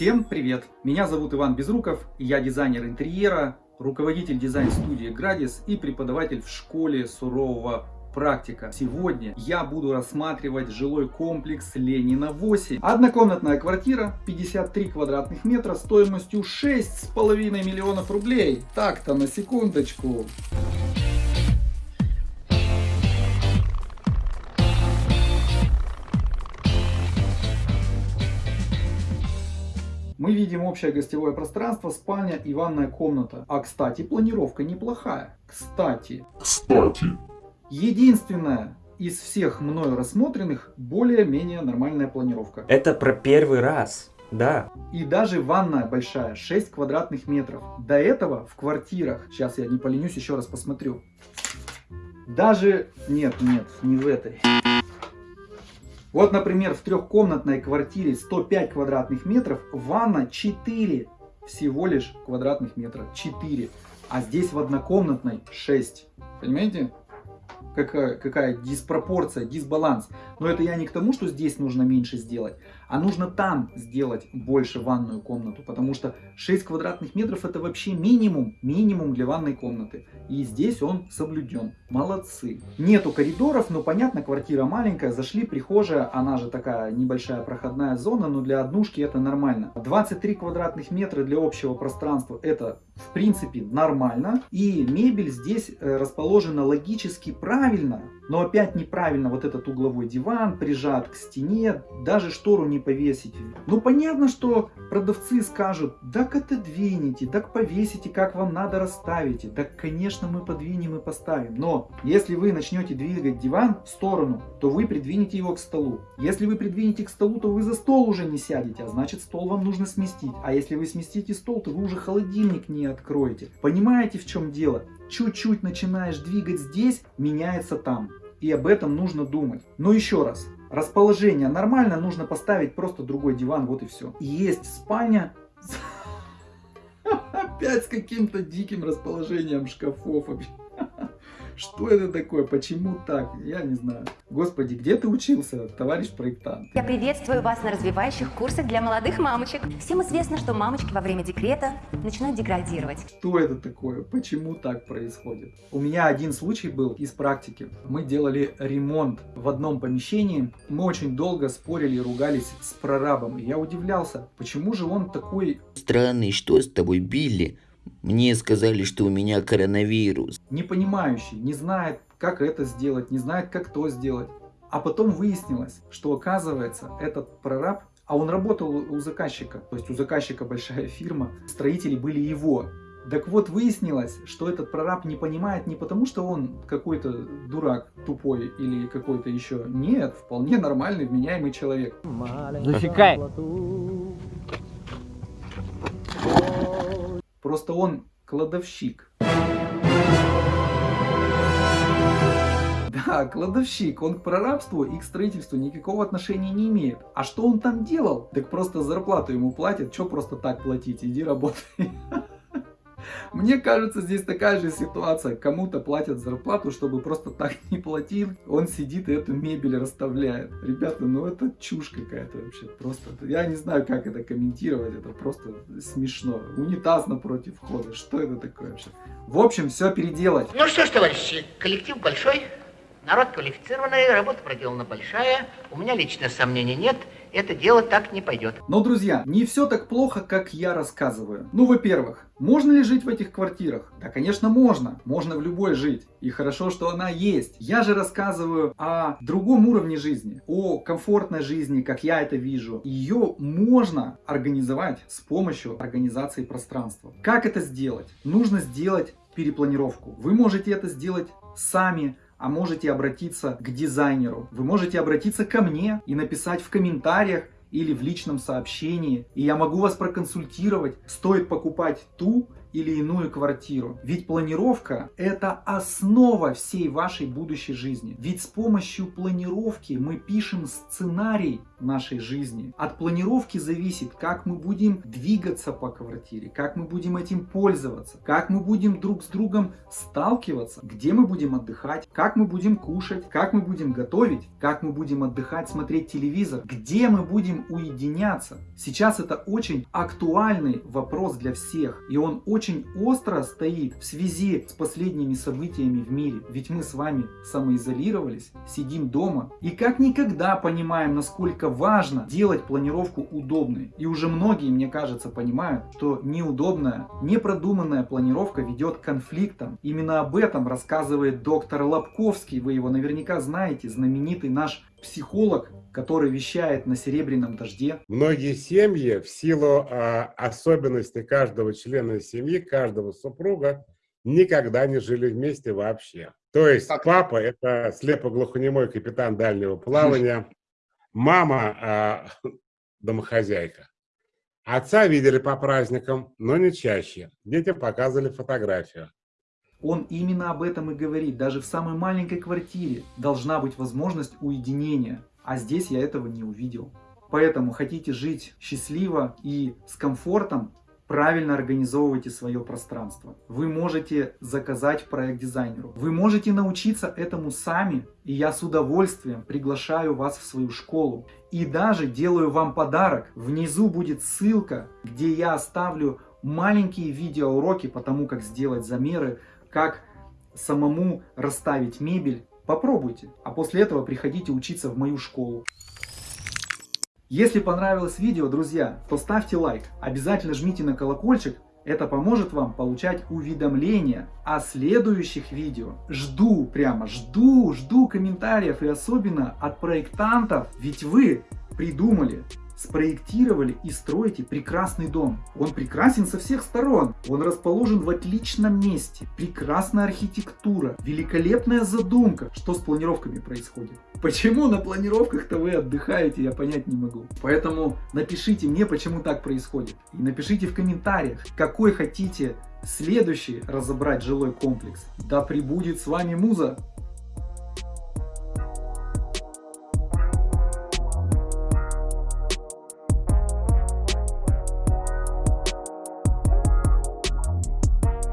Всем привет! Меня зовут Иван Безруков, я дизайнер интерьера, руководитель дизайн-студии Градис и преподаватель в школе сурового практика. Сегодня я буду рассматривать жилой комплекс Ленина 8. Однокомнатная квартира, 53 квадратных метра, стоимостью 6,5 миллионов рублей. Так-то на секундочку. Мы видим общее гостевое пространство, спальня и ванная комната. А кстати, планировка неплохая. Кстати. Кстати. Единственное из всех мною рассмотренных более-менее нормальная планировка. Это про первый раз. Да. И даже ванная большая, 6 квадратных метров. До этого в квартирах, сейчас я не поленюсь, еще раз посмотрю. Даже, нет, нет, не в этой. Вот, например, в трехкомнатной квартире 105 квадратных метров, ванна 4 всего лишь квадратных метра. 4. А здесь в однокомнатной 6. Понимаете? какая, какая диспропорция, дисбаланс. Но это я не к тому, что здесь нужно меньше сделать, а нужно там сделать больше ванную комнату, потому что 6 квадратных метров это вообще минимум, минимум для ванной комнаты. И здесь он соблюден. Молодцы. Нету коридоров, но понятно, квартира маленькая, зашли, прихожая, она же такая небольшая проходная зона, но для однушки это нормально. 23 квадратных метра для общего пространства это в принципе нормально. И мебель здесь э, расположена логически правильно, но опять неправильно вот этот угловой диван прижат к стене, даже штору не повесить. Ну понятно, что продавцы скажут, так отодвините, так повесите, как вам надо расставите. Так конечно мы подвинем и поставим. Но если вы начнете двигать диван в сторону, то вы придвинете его к столу. Если вы придвинете к столу, то вы за стол уже не сядете, а значит стол вам нужно сместить. А если вы сместите стол, то вы уже холодильник не откроете. Понимаете в чем дело? Чуть-чуть начинаешь двигать здесь, меняется там и об этом нужно думать. Но еще раз, расположение нормально, нужно поставить просто другой диван, вот и все. Есть спальня, опять с каким-то диким расположением шкафов. Что это такое? Почему так? Я не знаю. Господи, где ты учился, товарищ проектант? Я приветствую вас на развивающих курсах для молодых мамочек. Всем известно, что мамочки во время декрета начинают деградировать. Что это такое? Почему так происходит? У меня один случай был из практики. Мы делали ремонт в одном помещении. Мы очень долго спорили и ругались с прорабом. я удивлялся, почему же он такой... Странный, что с тобой, Билли? Мне сказали, что у меня коронавирус. Не понимающий, не знает, как это сделать, не знает, как то сделать. А потом выяснилось, что оказывается этот прораб, а он работал у заказчика, то есть у заказчика большая фирма, строители были его. Так вот выяснилось, что этот прораб не понимает не потому, что он какой-то дурак тупой или какой-то еще. Нет, вполне нормальный, вменяемый человек. Засекай! Просто он кладовщик. Да, кладовщик, он к прорабству и к строительству никакого отношения не имеет. А что он там делал? Так просто зарплату ему платят, что просто так платить, иди работай. Мне кажется, здесь такая же ситуация. Кому-то платят зарплату, чтобы просто так не платил. Он сидит и эту мебель расставляет. Ребята, ну это чушь какая-то вообще. Просто, я не знаю, как это комментировать. Это просто смешно. Унитаз напротив входа. Что это такое вообще? В общем, все переделать. Ну что ж, товарищи, коллектив большой. Народ квалифицированный, работа проделана большая. У меня лично сомнений нет это дело так не пойдет. Но, друзья, не все так плохо, как я рассказываю. Ну, во-первых, можно ли жить в этих квартирах? Да, конечно, можно. Можно в любой жить. И хорошо, что она есть. Я же рассказываю о другом уровне жизни, о комфортной жизни, как я это вижу. Ее можно организовать с помощью организации пространства. Как это сделать? Нужно сделать перепланировку. Вы можете это сделать сами, а можете обратиться к дизайнеру. Вы можете обратиться ко мне и написать в комментариях или в личном сообщении. И я могу вас проконсультировать, стоит покупать ту или иную квартиру. Ведь планировка это основа всей вашей будущей жизни. Ведь с помощью планировки мы пишем сценарий нашей жизни. От планировки зависит, как мы будем двигаться по квартире, как мы будем этим пользоваться, как мы будем друг с другом сталкиваться, где мы будем отдыхать, как мы будем кушать, как мы будем готовить, как мы будем отдыхать, смотреть телевизор, где мы будем уединяться. Сейчас это очень актуальный вопрос для всех, и он очень остро стоит в связи с последними событиями в мире. Ведь мы с вами самоизолировались, сидим дома и как никогда понимаем, насколько важно делать планировку удобной. И уже многие, мне кажется, понимают, что неудобная, непродуманная планировка ведет к конфликтам. Именно об этом рассказывает доктор Лобковский, вы его наверняка знаете, знаменитый наш психолог, который вещает на серебряном дожде. Многие семьи в силу э, особенностей каждого члена семьи, каждого супруга, никогда не жили вместе вообще. То есть как? папа – это слепоглухонемой капитан дальнего плавания, мама э, – домохозяйка. Отца видели по праздникам, но не чаще. Детям показывали фотографию. Он именно об этом и говорит. Даже в самой маленькой квартире должна быть возможность уединения. А здесь я этого не увидел. Поэтому хотите жить счастливо и с комфортом, правильно организовывайте свое пространство. Вы можете заказать проект дизайнеру. Вы можете научиться этому сами. И я с удовольствием приглашаю вас в свою школу. И даже делаю вам подарок. Внизу будет ссылка, где я оставлю маленькие видеоуроки по тому, как сделать замеры, как самому расставить мебель. Попробуйте. А после этого приходите учиться в мою школу. Если понравилось видео, друзья, то ставьте лайк. Обязательно жмите на колокольчик. Это поможет вам получать уведомления о следующих видео. Жду, прямо жду, жду комментариев и особенно от проектантов. Ведь вы придумали спроектировали и строите прекрасный дом. Он прекрасен со всех сторон. Он расположен в отличном месте. Прекрасная архитектура. Великолепная задумка. Что с планировками происходит? Почему на планировках-то вы отдыхаете, я понять не могу. Поэтому напишите мне, почему так происходит. И напишите в комментариях, какой хотите следующий разобрать жилой комплекс. Да пребудет с вами Муза!